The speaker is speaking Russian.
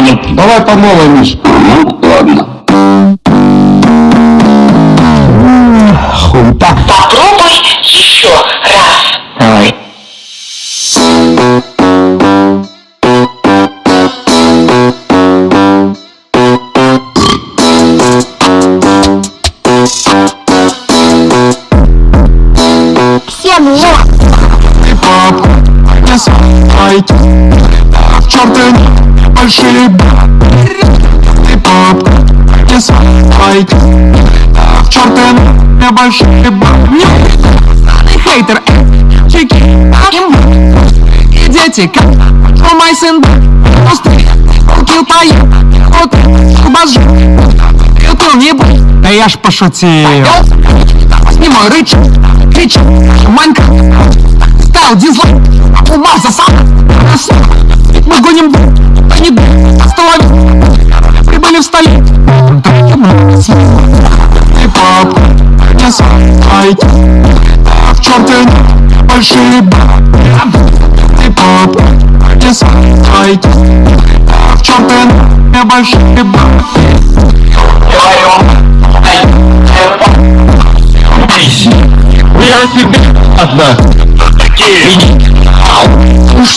мне. Давай по новой, Миш. Ну, ладно. Хуйта. Попробуй еще раз. Давай. Всем лох. Не сайте. В черты большие Ты папка. Не сайте. В черты большие хейтер, э, чеки, им, и дети, как, о мой сын, пустый, кил поем, вот, бажу, ты не будь, да я ж пошутил. Возьми мой рыч, кричу, манька, ставил дизлайк, ума засал, мы гоним, как не было, стоит, прибыли в столицу, так и папа, не сайт, в черте большие ты папа, не сайт, в черте небольшие бабки. Я тебя одна. Такие. Уж